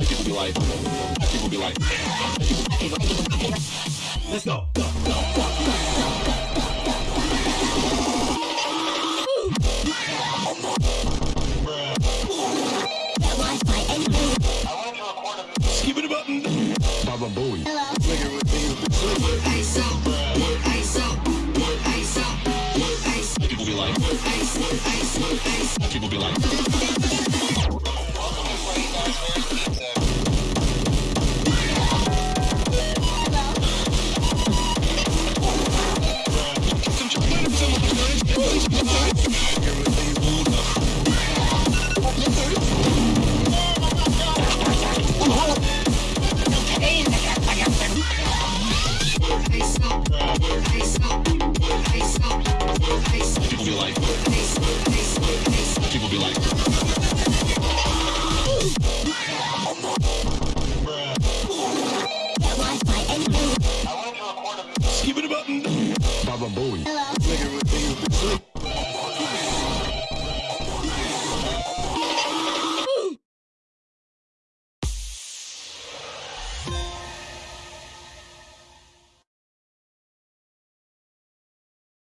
People be like, people be like, let's go. Skip it button. Baba Booey. People be like, people be like. Be like, people be like. Skip it button. Baba Booey.